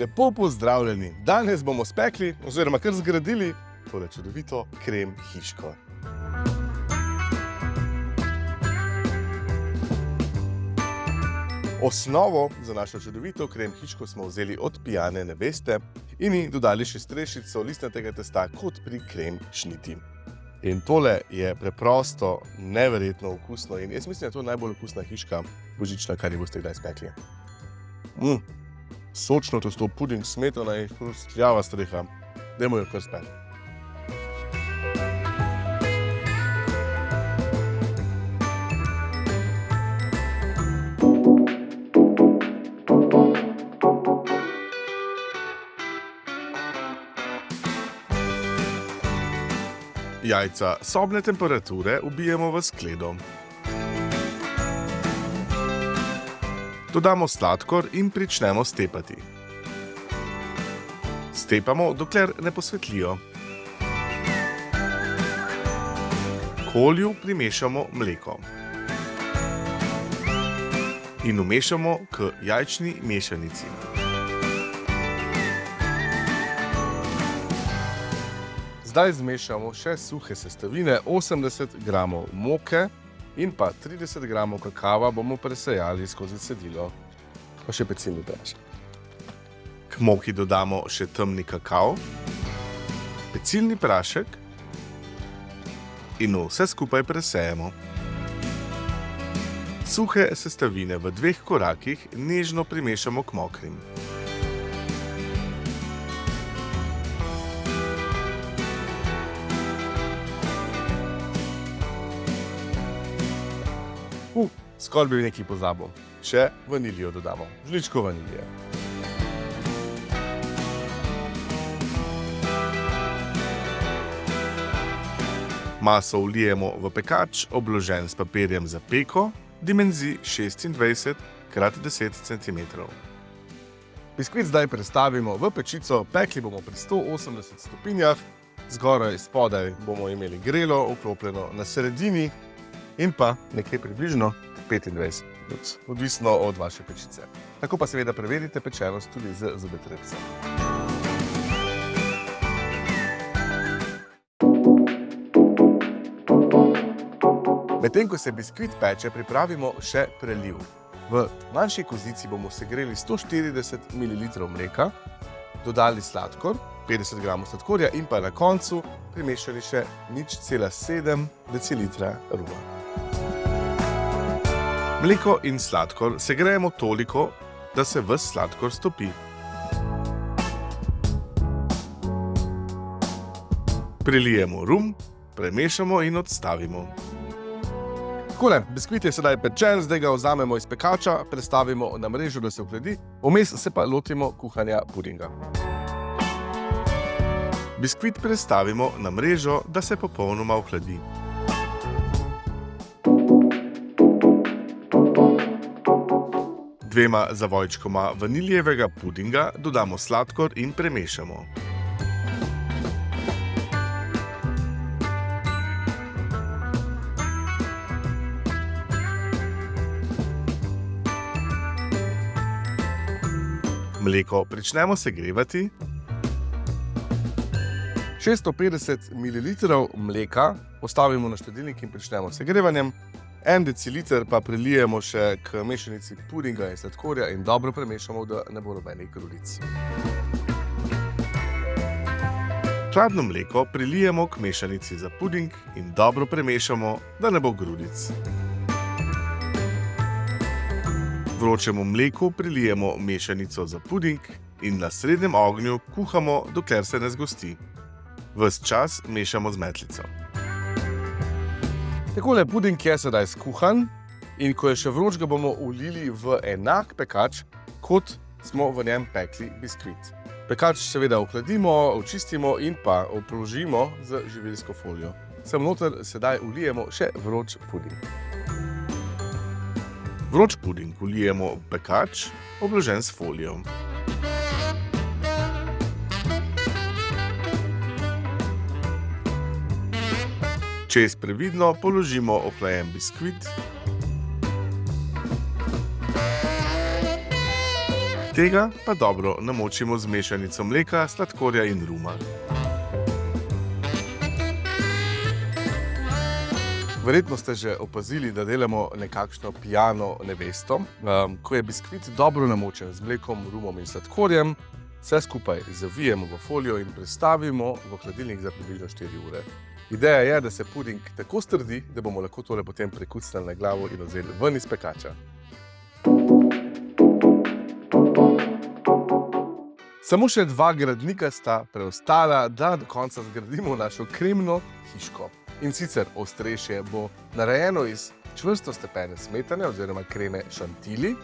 Lepo pozdravljeni. Danes bomo spekli, oziroma kar zgradili, tole čudovito krem hiško. Osnovo za našo čudovito krem hiško smo vzeli od pijane neveste in ji dodali še strešico listnatega testa, kot pri krem šniti. In tole je preprosto, neverjetno okusno in jaz mislim, da je to najbolj okusna hiška božična, kar ji boste kdaj spekli. Mm, sočno testo, puding, smetana in hrustljava streha. Dajmo jo kar spekli. Jajca sobne temperature ubijemo v skledo. Dodamo sladkor in pričnemo stepati. Stepamo, dokler ne posvetlijo. K olju primešamo mleko. In vmešamo k jajčni mešanici. Zdaj zmešamo še suhe sestavine, 80 gramov moke in pa 30 gramov kakava bomo presejali skozi cedilo. Pa še pecilni prašek. K moki dodamo še temni kakav, pecilni prašek in vse skupaj presejemo. Suhe sestavine v dveh korakih nežno primešamo k mokrim. Skoraj bi nekaj pozabil. Še vanilijo dodamo. Žličko vanilije. Maso vlijemo v pekač, obložen s papirjem za peko, dimenzij 26 x 10 cm. Biskvit zdaj prestavimo v pečico, pekli bomo pri 180 stopinjah, zgoraj spodaj bomo imeli grelo, vklopljeno na sredini in pa nekje približno 25 minut, odvisno od vaše pečice. Tako pa seveda preverite pečenost tudi z zobotrebcem. Medtem ko se biskvit peče, pripravimo še preliv. V manjši kozici bomo segreli 140 ml mleka, dodali sladkor, 50 g sladkorja in pa na koncu primešali še 0,7 decilitra ruma. Mleko in sladkor segrejemo toliko, da se ves sladkor stopi. Prilijemo rum, premešamo in odstavimo. Takole, biskvit je sedaj pečen, zdaj ga vzamemo iz pekača, prestavimo na mrežo, da se ohladi, vmes se pa lotimo kuhanja pudinga. Biskvit prestavimo na mrežo, da se popolnoma ohladi. Dvema zavojčkoma vaniljevega pudinga dodamo sladkor in premešamo. Mleko pričnemo segrevati. 650 ml mleka postavimo na štedilnik in pričnemo s segrevanjem. En deciliter pa prilijemo še k mešanici pudinga in sladkorja in dobro premešamo, da ne bo nobenih grudic. Hladno mleko prilijemo k mešanici za puding in dobro premešamo, da ne bo grudic. Vročemu mleku prilijemo mešanico za puding in na srednjem ognju kuhamo, dokler se ne zgosti. Ves čas mešamo z metlico. Takole puding je sedaj skuhan in ko je še vroč, ga bomo vlili v enak pekač, kot smo v njem pekli biskvit. Pekač seveda ohladimo, očistimo in pa obložimo z živilsko folijo. Sem noter sedaj vlijemo še vroč puding. Vroč puding vlijemo v pekač, obložen s folijo. Čez previdno položimo ohlajen biskvit. tega pa dobro namočimo z mešanico mleka, sladkorja in ruma. Verjetno ste že opazili, da delamo nekakšno pijano nevesto. Um, ko je biskvit dobro namočen z mlekom, rumom in sladkorjem, vse skupaj zavijemo v folijo in prestavimo v hladilnik za približno 4 ure. Ideja je, da se puding tako strdi, da bomo lahko tole potem prekucnili na glavo in vzeli ven iz pekača. Samo še dva gradnika sta preostala, da do konca zgradimo našo kremno hiško. In sicer ostrešje bo narejeno iz čvrsto stepene smetane oziroma kreme šantili.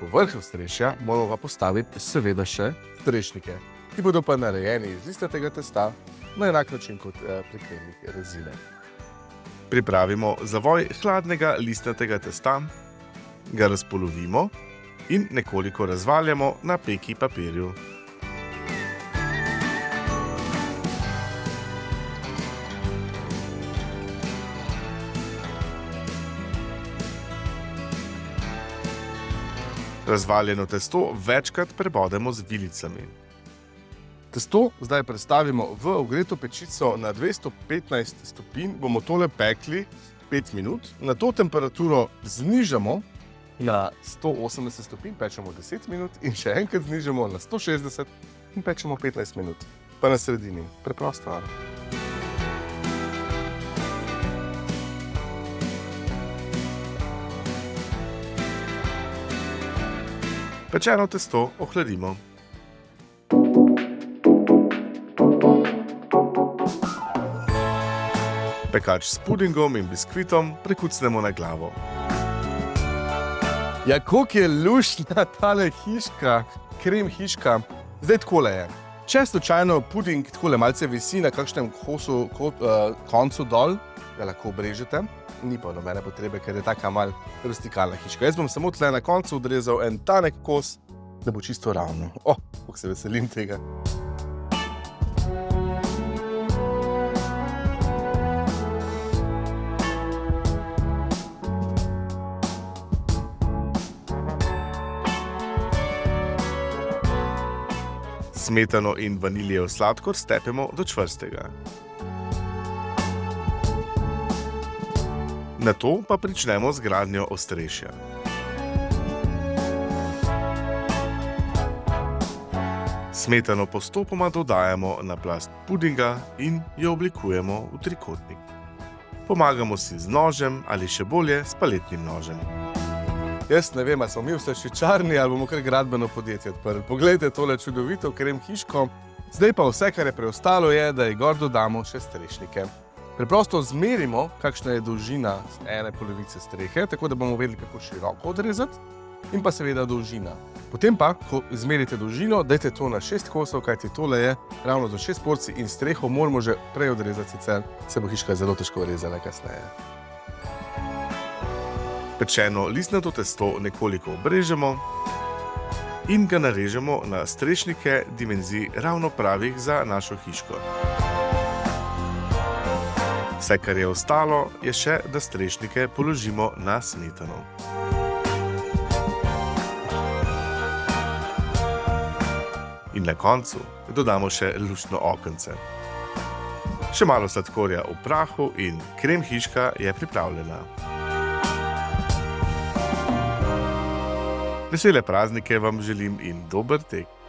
Povrh ostrešja moramo pa postaviti seveda še strešnike, ki bodo pa narejeni iz listnatega testa na enak način kot eh, pri kremnih rezine. Pripravimo zavoj hladnega listnatega testa, ga razpolovimo in nekoliko razvaljamo na peki papirju. Razvaljeno testo večkrat prebodemo z vilicami. Testo zdaj prestavimo v ogreto pečico na 215 stopinj, bomo tole pekli 5 minut. Na to temperaturo znižamo na 180 stopinj, pečemo 10 minut in še enkrat znižamo na 160 in pečemo 15 minut. Pa na sredini. Preprosto. Pečeno testo ohladimo. Pekač s pudingom in biskvitom prekucnemo na glavo. Ja, koliko je luštna tale hiška, krem hiška. Zdaj takole je. Če slučajno puding takole malce visi na kakšnem kosu, kot, uh, koncu dol, ga lahko obrežete. Ni pa nobene potrebe, ker je taka mal rustikalna hiška. Jaz bom samo tle na koncu odrezal en tanek kos, da bo čisto ravno. O, oh, kako se veselim tega. Smetano in vaniljev sladkor stepemo do čvrstega. Na to pa pričnemo z gradnjo ostrešja. Smetano postopoma dodajamo na plast pudinga in jo oblikujemo v trikotnik. Pomagamo si z nožem ali še bolje s paletnim nožem. Jaz ne vem, ali smo mi vse še čarni ali bomo kar gradbeno podjetje odprli. Poglejte tole čudovito krem hiško. Zdaj pa vse, kar je preostalo, je, da ji gor dodamo še strešnike. Preprosto zmerimo, kakšna je dolžina ene polovice strehe, tako da bomo vedeli, kako široko odrezati, in pa seveda dolžina. Potem pa, ko izmerite dolžino, dajte to na šest kosov, kajti tole je ravno za šest porcij in streho moramo že prej odrezati, sicer se bo hiška zelo težko rezala kasneje. Pečeno listnato testo nekoliko obrežemo in ga narežemo na strešnike dimenzij ravno pravih za našo hiško. Vse, kar je ostalo, je še, da strešnike položimo na smetano. In na koncu dodamo še luštno okence. Še malo sladkorja v prahu in krem hiška je pripravljena. Vesele praznike vam želim in dober tek.